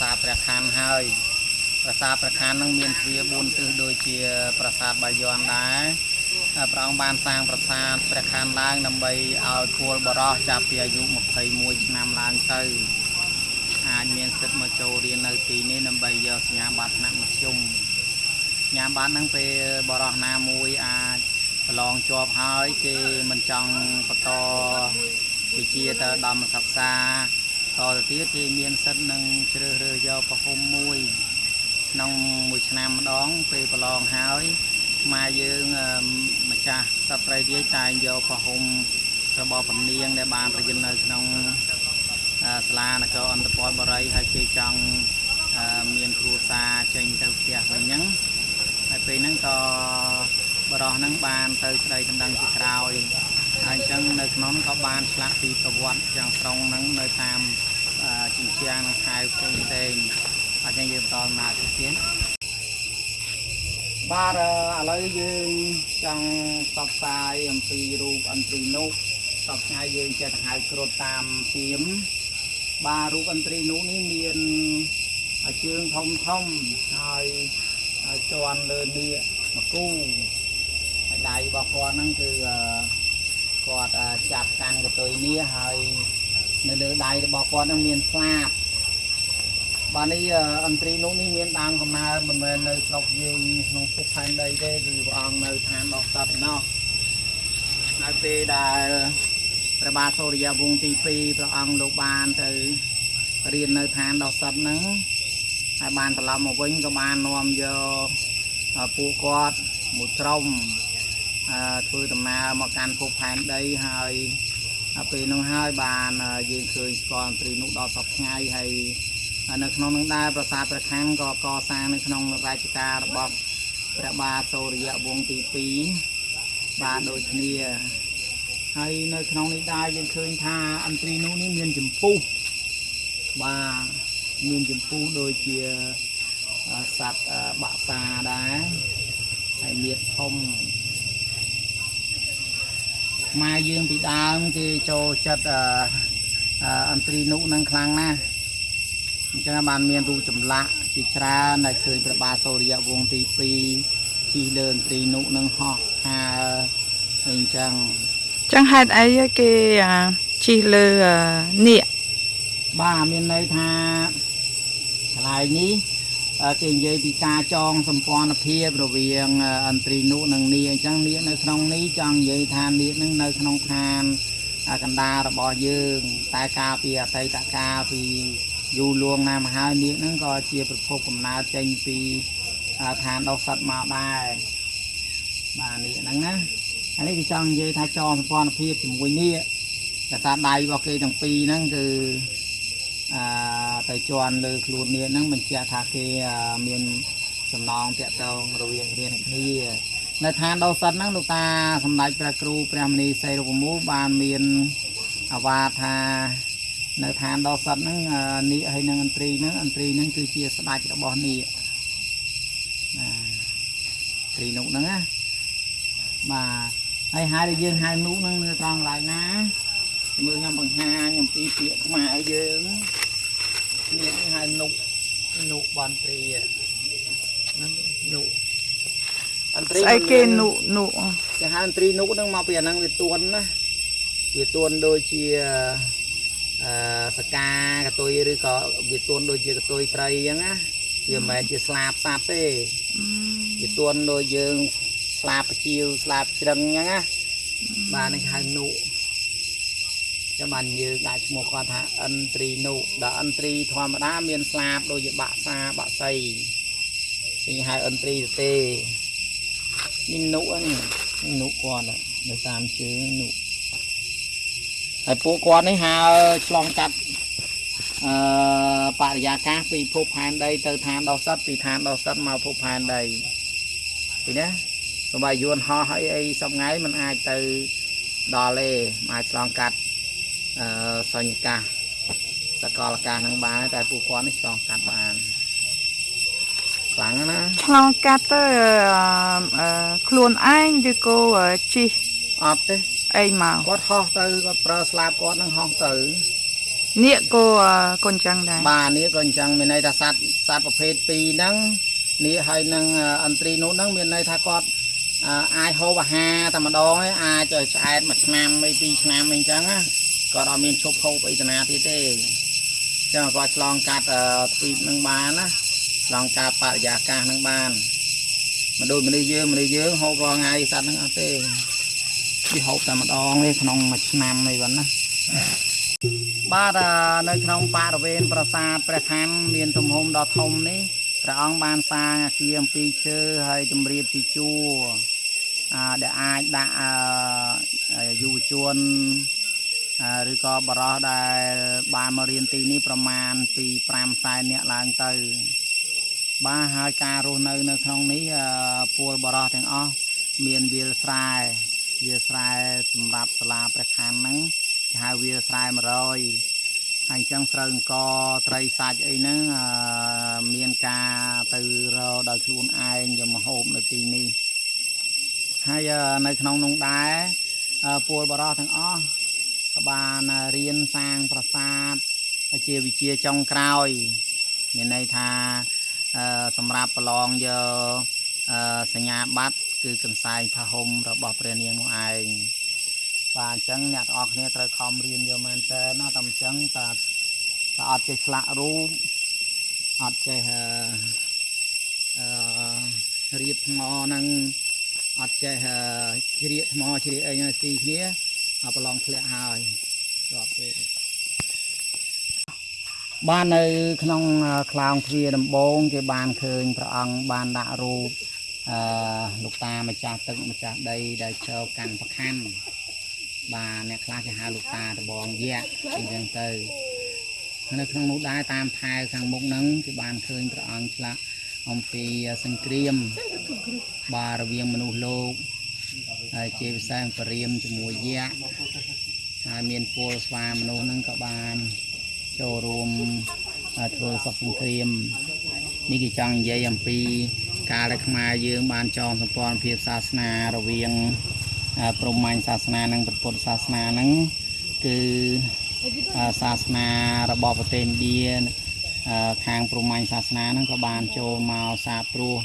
សាទព្រះខ័នហើយប្រាសាទព្រះខ័ននឹងមានទ្វារ4ទិសដូចជា ប្រាសាទបាយ័នដែរហើយព្រះអង្គបានសាងប្រាសាទព្រះខ័នឡើងដើម្បីឲ្យគួលបរោះចាប់ពីអាយុ21ឆ្នាំឡើងទៅអាចមានសិទ្ធិមកចូលរៀននៅទីនេះដើម្បីយកសញ្ញាបត្រថ្នាក់មធ្យមសញ្ញាបត្រហ្នឹងពេលបរោះណាមួយអាចប្រឡងជាប់ហើយគេមិនចង់បន្តវិជ្ជាទៅដល់មកសិក្សា តទៅទៀតគេមានសិទ្ធិនឹងជ្រើសរើសយកប្រហុំមួយក្នុងមួយឆ្នាំម្ដងពេលប្រឡងហើយម៉ែយើងអឺម្ចាស់សត្វត្រីរាយតែងយកប្រហុំរបស់ពនាងដែលបានរៀននៅក្នុងអឺសាលានគរអន្តរពលបរិយហើយគេចង់អឺមានគ្រួសារចេញទៅផ្ទះវិញហ្នឹងហើយពេលហ្នឹងក៏បរោះហ្នឹងបានទៅស្ដីដណ្ដឹងជាក្រោយហើយអញ្ចឹងនៅក្នុងហ្នឹងក៏បានឆ្លាក់ពីប្រវត្តិយ៉ាងស្រុងហ្នឹងនៅតាមអឺ ជញ្ជាំងនិងខែផ្សេងផ្សេងអញ្ចឹងយើងបន្តដំណើរទៅទៀតបាទអឺឥឡូវយើងចង់ផ្សព្វផ្សាយអំពីរូបអន្ត្រីនោះសពថ្ងៃយើងចេះទៅហៅគ្រុតតាមទៀមបាទរូបអន្ត្រីនោះនេះមានជើងធំធំហើយជន់លើនេះមកគូហើយដៃរបស់គាត់ហ្នឹងគឺអឺគាត់អឺចាប់កាន់កតុយនេះហើយ នៅលើដៃរបស់គាត់ហ្នឹងមានស្លាបបាទនេះអឺអន្ត្រីនោះនេះមានដើមកំណើតមិនមែននៅស្រុកយើងក្នុងភពផែនដីទេគឺព្រះអង្គនៅឋានដកសត្វឯណោះហើយពេលដែលព្រះបាទសូរិយវង្សទី2ព្រះអង្គលោកបានទៅរៀននៅឋានដកសត្វហ្នឹងហើយបានត្រឡប់មកវិញក៏បាននាំយកពួកគាត់មួយក្រុមអឺធ្វើដំណើរមកកាន់ភពផែនដីហើយដល់ ពេលនោះហើយបានយើងឃើញស្គាល់ត្រីនោះដល់សពថ្ងៃហើយហើយនៅក្នុងនឹងដែរប្រាសាទព្រះខ័នក៏កសាងនៅក្នុងរជ្ជកាលរបស់ព្រះបាទសូរិយវង្សទី2បាទដូចគ្នាហើយនៅក្នុងនេះដែរយើងឃើញថាអន្ត្រីនោះនេះមានចម្ពុះបាទមានចម្ពុះដូចជាសត្វបាក់សាដែរហើយមៀតធំ ម៉ែយើងពីដើមគេចូលចិត្តអន្ត្រីនោះនឹងខ្លាំងណាស់អញ្ចឹងបានមានរូបចម្លាក់ជាច្រើនដែលឃើញព្រះបាទសូរិយវង្សទី2ជិះលើអន្ត្រីនោះនឹងហោះហើរអញ្ចឹងចឹងហេតុអីគេអាជិះលើអានាគបាទមានន័យថាកន្លែងនេះអឺ គេនិយាយពីការចងសម្ព័ន្ធភាពរវាងអន្ត្រីនុនិងនាគអញ្ចឹងនាគនៅក្នុងនេះចង់និយាយថានាគនឹងនៅក្នុងឋានអាកណ្ដាលរបស់យើង តែកាលពីអតីតកាលពីយូរលួងណាមកហើយនាគនឹងក៏ជាប្រភពកំណើតចេញពីអាឋានដុសសត្វមកដែរបាទនាគហ្នឹងណាអានេះគេចង់និយាយថាចងសម្ព័ន្ធភាពជាមួយនាគតែថាដៃរបស់គេទាំងពីរហ្នឹងគឺអឺ ទៅជន់លើខ្លួននាគហ្នឹងបញ្ជាក់ថាគេអឺមានចំណងតាក់ទងរវាងគ្នានឹងគ្នានៅឋានដោសិតហ្នឹងលោកតាសម្ដេចព្រះគ្រូព្រះមនីសីរូបមូលបានមានអាវាតថានៅឋានដោសិតហ្នឹងអឺនាគហើយនឹងអន្ត្រីហ្នឹងអន្ត្រីហ្នឹងគឺជាស្ដេចរបស់នាគណាត្រីនុហ្នឹងណាបាទហើយហើយដែលយើងហៅនុហ្នឹងនៅត្រង់កន្លែងណាមើលខ្ញុំបង្ហាញអំពីពាក្យខ្មែរយើងនេះហៅនុនុបនត្រីហ្នឹងនុអន្ត្រីស្អីគេនុនុគេហៅអន្ត្រីនុហ្នឹងមកពីអាហ្នឹងវាទួនណាវាទួនដូចជាអឺសកាកតុយឬក៏វាទួនដូចជាកតុយត្រីអញ្ចឹងណាវាមិនមែនជាស្លាបសត្វទេវាទួនដូចយើងស្លាបបជាវស្លាបជ្រឹងអញ្ចឹងណាបាទនឹងហៅនុ ចាំបានយើងដាក់ឈ្មោះគាត់ថាអិនត្រីនុដល់អិនត្រីធម្មតាមានស្លាបដូចជាបាក់សាបាក់សៃគេហៅអិនត្រីទៅទេនេះនុហ្នឹងនេះនុគាត់នៅតាមជើងនុហើយពួកគាត់នេះហើឆ្លងកាត់អឺបរិយាកាសពីភពផែនដីទៅឋានដោសិតពីឋានដោសិតមកភពផែនដីពីណាសម្រាប់យួនហោះអីអីសពថ្ងៃมันអាចទៅដល់ទេមិនអាចឆ្លងកាត់ អឺសញ្ញកាសសកលអាកាសហ្នឹងបានតែពួកគាត់នេះឆ្លងកាត់បានខ្លាំងណាស់ឆ្លងកាត់ទៅអឺអឺខ្លួនឯងឬក៏ជិះអត់ទេអីមកគាត់ហោះទៅគាត់ប្រើស្លាបគាត់នឹងហោះទៅញនាគក៏ក៏អញ្ចឹងដែរបាទនេះក៏អញ្ចឹងមានន័យថាសត្វសត្វប្រភេទពីរហ្នឹងនេះហើយនឹងអន្ត្រីនោះហ្នឹងមានន័យថាគាត់អឺអាចហូបអាហារតែម្ដងឯងអាចឆ្អែតមួយឆ្នាំ mấy ពីរឆ្នាំអីអញ្ចឹងណា គាត់អត់មានឈប់ហូបអីតាណាទៀតទេអញ្ចឹងគាត់ឆ្លងកាត់អឺទ្វីបហ្នឹងបានណាឆ្លងកាត់បរិយាកាសហ្នឹងបានមិនដូចមនុស្សយើងមនុស្សយើងហូបរាល់ថ្ងៃសត្វហ្នឹងអត់ទេវាហូបតែម្ដងទេក្នុងមួយឆ្នាំអីប៉ុណ្ណាបាទអឺនៅក្នុងបរិវេណប្រាសាទព្រះខ័នមានទំហំដ៏ធំនេះព្រះអង្គបានសាងអគារអំពីឈើហើយជម្រាបជាជួរអឺដែលអាចដាក់អឺយុវជនអឺ ឬក៏បរោះដែលបានមករៀនទីនេះប្រមាណពី5សែននាក់ឡើងទៅ បាទហើយការរស់នៅនៅក្នុងនេះអឺពលបរោះទាំងអស់មានវាលស្រែវាលស្រែសម្រាប់សាលាព្រះខ័នហ្នឹងគេហៅវាលស្រែ100ហើយអញ្ចឹងស្រូវអង្គត្រីសាច់អីហ្នឹងអឺមានការទៅរកដោយខ្លួនឯងយកមកហូបនៅទីនេះហើយអឺនៅក្នុងនោះដែរអឺពលបរោះទាំងអស់ ក៏បានរៀនសាងប្រាសាទជាវិជាចុងក្រោយមានន័យថាអឺសម្រាប់ប្រឡងយកអឺសញ្ញាបត្រគឺកន្សែងផាហ៊ុមរបស់ព្រះនាងនោះឯងបាទអញ្ចឹងអ្នកទាំងអស់គ្នាត្រូវខំរៀនយកមែនតើណាតែអញ្ចឹងតើតើអត់ចេះឆ្លាក់រូបអត់ចេះអឺអឺរៀបថ្មហ្នឹងអត់ចេះអឺជ្រៀកថ្មជ្រៀកអីហ្នឹងទីគ្នា អត់ប្រឡងធ្លាក់ហើយជាប់ទេបាននៅ ក្នុងខ្លោងទ្វារដំបងគេបានឃើញព្រះអង្គបានដាក់រូបអឺលោកតាម្ចាស់ទឹកម្ចាស់ដីដែលជោកាន់ប្រខ័ណ្ឌបាទអ្នកខ្លះគេហៅលោកតាដបងយៈអញ្ចឹងទៅហើយនៅក្នុងនោះដែរតាមផែវខាងមុខហ្នឹងគេបានឃើញព្រះអង្គឆ្លាក់អំពីសង្គ្រាមបាទរវាងមនុស្សលោកហើយជាពិសេសបរិមជាមួយយៈហើយ មានពលស្វាមនុស្សហ្នឹងក៏បានចូលរួមធ្វើសពសង្គ្រាមនេះគេចង់និយាយអំពីការដែលខ្មែរយើងបានចងសម្ព័ន្ធភាពសាសនារវាងអាព្រហ្មញ្ញសាសនានិងពុទ្ធសាសនាហ្នឹងគឺអាសាសនារបស់ប្រទេសឥណ្ឌាអឺខាងព្រហ្មញ្ញសាសនាហ្នឹងក៏បានចូលមកសាព្រោះ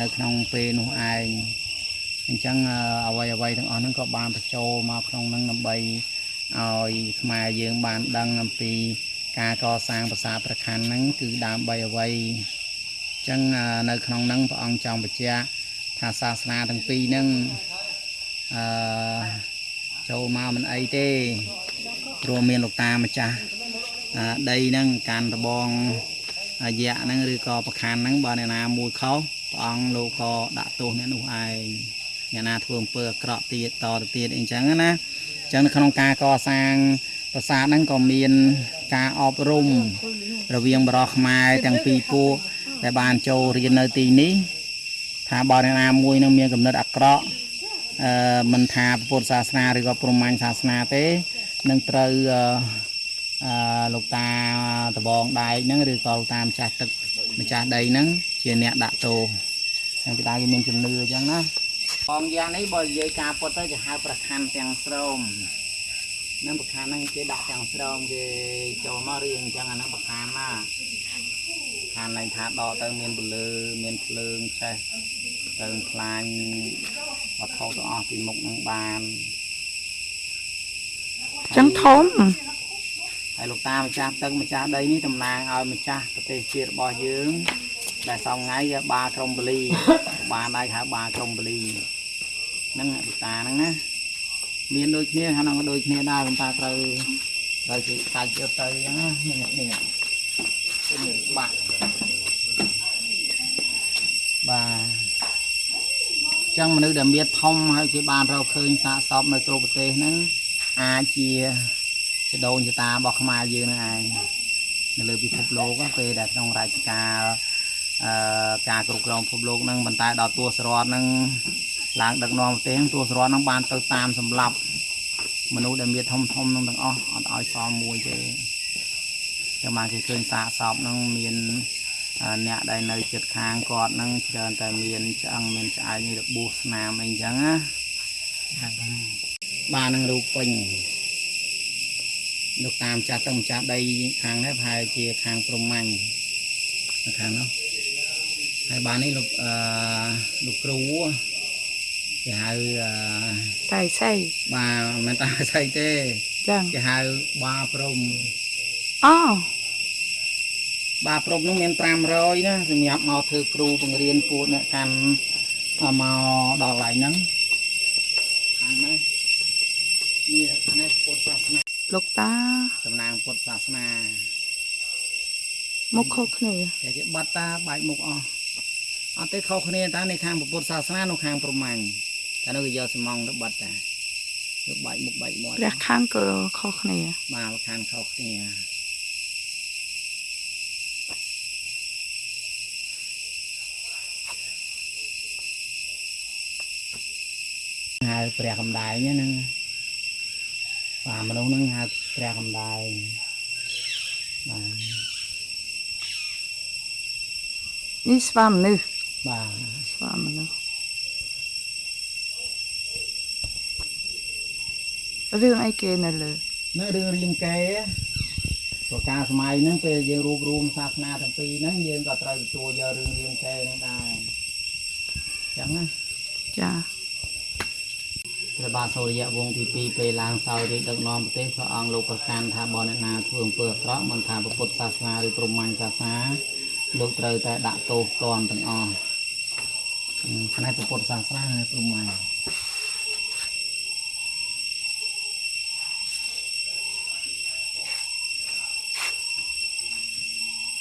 នៅក្នុងពេលនោះឯងអញ្ចឹងអឺអ្វីអ្វីទាំងអស់ហ្នឹងក៏បានបញ្ចូលមកក្នុងហ្នឹងដើម្បី ឲ្យខ្មែរយើងបានដឹងអំពីការកសាងប្រាសាទព្រះខ័នហ្នឹងគឺដើម្បីអ្វីអញ្ចឹងអឺនៅក្នុងហ្នឹងព្រះអង្គចង់បញ្ជាក់ថាសាសនាទាំងពីរហ្នឹងអឺចូលមកមិនអីទេព្រោះមានលោកតាម្ចាស់អឺដីហ្នឹងកាន់របងអាយៈហ្នឹងឬក៏ប្រខានហ្នឹងបើអ្នកណាមួយខុសព្រះអង្គលោកក៏ដាក់ទោសអ្នកនោះឯងអ្នកណាធ្វើអំពើអាក្រក់ទៀតតទៅទៀតអីចឹងណាអញ្ចឹងនៅក្នុងការកសាងប្រាសាទហ្នឹងក៏មានការអប់រំរវាងបរោះខ្មែរទាំងពីរពួកដែលបានចូលរៀននៅទីនេះថាបើអ្នកណាមួយនឹងមានកំណត់អាក្រក់អឺមិនថាពុទ្ធសាសនាឬក៏ព្រហ្មញ្ញសាសនាទេនឹងត្រូវអឺអឺលោកតាដបងដែកហ្នឹងឬក៏លោកតាម្ចាស់ទឹកម្ចាស់ដីហ្នឹងជាអ្នកដាក់ទោសអញ្ចឹងពីដើមគេមានជំនឿអញ្ចឹងណា បងយ៉ាងនេះបើនិយាយការពុតទៅគេហៅប្រខ័ណ្ឌទាំងស្រោមនឹងប្រខ័ណ្ឌហ្នឹងគេដាក់ទាំងស្រោមគេចូលមករៀងអញ្ចឹងអាហ្នឹងប្រខ័ណ្ឌណាខានន័យថាដកទៅមានពលឺមានភ្លើងឆេះទៅខ្លាញវត្ថុទាំងអស់ពីមុខនឹងបានអញ្ចឹងធំហើយលោកតាម្ចាស់ទឹកម្ចាស់ដីនេះតំណាងឲ្យម្ចាស់ប្រទេសជាតិរបស់យើងដែលសងថ្ងៃគេបាក្រុងបលីបានហើយហៅបាក្រុងបលី ហ្នឹងលោកតាហ្នឹងណាមានដូចគ្នាហើយហ្នឹងក៏ដូចគ្នាដែរប៉ុន្តែត្រូវត្រូវគេកាច់យកទៅអញ្ចឹងណានេះនេះនេះបាក់បាទចឹងមនុស្សដែលមានធំហើយគេបានរកឃើញសាកសពនៅគ្រប់ប្រទេសហ្នឹងអាចជាចដូនចតារបស់ខ្មែរយើងហ្នឹងឯងនៅលើពិភពលោកហ្នឹងពេលដែលក្នុងរជ្ជកាលអឺការគ្រប់គ្រងពិភពលោកហ្នឹងប៉ុន្តែដល់តួសរតហ្នឹង ឡើងដឹកនាំប្រទេសហ្នឹងតួសរតហ្នឹងបានទៅតាមសម្លាប់មនុស្សដែលមានធំធំហ្នឹងទាំងអស់អត់ឲ្យសល់មួយទេចឹងបានគេឃើញសាកសពហ្នឹងមានអឺអ្នកដែលនៅជិតខាងគាត់ហ្នឹងច្រើនតែមានឆ្អឹងមានឆ្អែកមានរបួសស្នាមអីចឹងណាបាទហ្នឹងបាននឹងរូបពេញលោកតាមចាស់ទឹកម្ចាស់ដីខាងនេះប្រហែលជាខាងព្រំម៉ាញ់នៅខាងនោះហើយបាននេះលោកអឺលោកគ្រូ គេហៅតៃសៃបាទមិនតៃសៃទេចឹងគេហៅបាព្រំអូបាព្រំនោះមាន500ណាសម្រាប់មកធ្វើគ្រូបង្រៀនពួកអ្នកកាន់មកដល់កន្លែងហ្នឹងខាងនេះនេះផ្នែកពុទ្ធសាសនាលោកតាតំណាងពុទ្ធសាសនាមុខខុសគ្នាតែគេបាត់តាបែកមុខអស់អត់ទេខុសគ្នាតានៅខាងពុទ្ធសាសនានៅខាងប្រមាញ់ តែនោះគេយកសំងទៅបាត់តាយកបែកមុខបែកមាត់ព្រះខាងក៏ខុសគ្នាបាទខាងខុសគ្នាហៅព្រះកំដែងហ្នឹងបាទមនុស្សហ្នឹងហៅព្រះកំដែងបាទនេះស្វាមនុស្សបាទស្វាមនុស្ស រឿងអីគេនៅលើនៅរឿងរៀងកែព្រោះការសម័យហ្នឹងពេលយើងរួបរวมសាសនាទាំងពីរហ្នឹងយើងក៏ត្រូវទទួលយករឿងរៀងកែហ្នឹងដែរអញ្ចឹងណាចាព្រះបាទសូរ្យវង្សទី2ពេលឡើងសោយរាជដឹកនាំប្រទេសព្រះអង្គលោកប្រកាន់ថាបនអ្នកណាធ្វើអំពើអាក្រក់មិនថាពុទ្ធសាសនាឬព្រហ្មញ្ញសាសនាលោកត្រូវតែដាក់ទោសទណ្ឌទាំងអស់អឺផ្នែកពុទ្ធសាសនាហើយព្រហ្មញ្ញ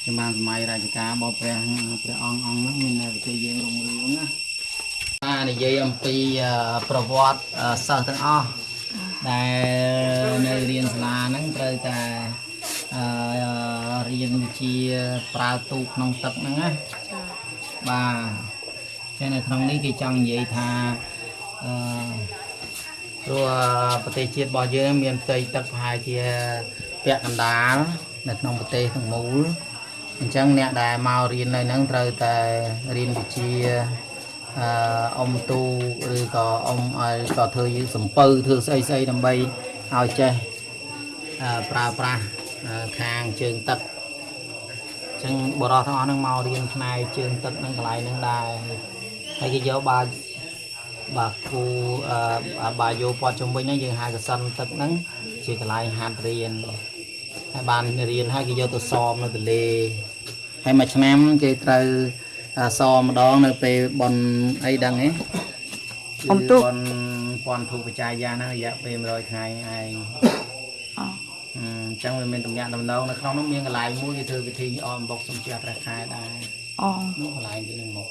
ចំបានសម័យរាជការរបស់ព្រះព្រះអង្គអង្គហ្នឹងមាននៅប្រទេសយើងរុងរឿងណាបាទនិយាយអំពីអឺប្រវត្តិអឺសិស្សទាំងអស់ដែលនៅរៀនសាលាហ្នឹងត្រូវតែអឺរៀនវិជ្ជាប្រើទូកក្នុងទឹកហ្នឹងណាចាបាទតែនៅក្នុងនេះគេចង់និយាយថាអឺព្រោះប្រទេសជាតិរបស់យើងមានផ្ទៃទឹកប្រហែលជាពាក់កណ្ដាលនៅក្នុងប្រទេសទាំងមូល អញ្ចឹងអ្នកដែលមករៀននៅហ្នឹងត្រូវតែរៀនវិជ្ជាអឺអុំទូឬក៏អុំឲ្យក៏ធ្វើយើងសំពៅធ្វើស្អីស្អីដើម្បីឲ្យចេះអឺប្រើប្រាស់អឺខាងជើងទឹកអញ្ចឹងបរិសទាំងអស់ហ្នឹងមករៀនផ្នែកជើងទឹកហ្នឹងកន្លែងហ្នឹងដែរហើយគេយកបាបាទគូអឺបាយោព័ទ្ធជំវិញហ្នឹងយើងហៅកសិនទឹកហ្នឹងជាកន្លែងហាត់រៀនហើយបានរៀនហើយគេយកទៅសមនៅទន្លេ ហើយមួយឆ្នាំគេត្រូវអឺសមម្ដងនៅពេលបនអីដឹងហ៎អុំទូកបនពន្ធធូបច្ច័យយាហ្នឹងរយៈពេល100ថ្ងៃឯងអូអឺអញ្ចឹងវាមានតំណាក់តំណងនៅក្នុងនោះមានកន្លែងមួយគេធ្វើពិធីអមបុកសំជាព្រះខែដែរអូនោះកន្លែងទីនឹងមក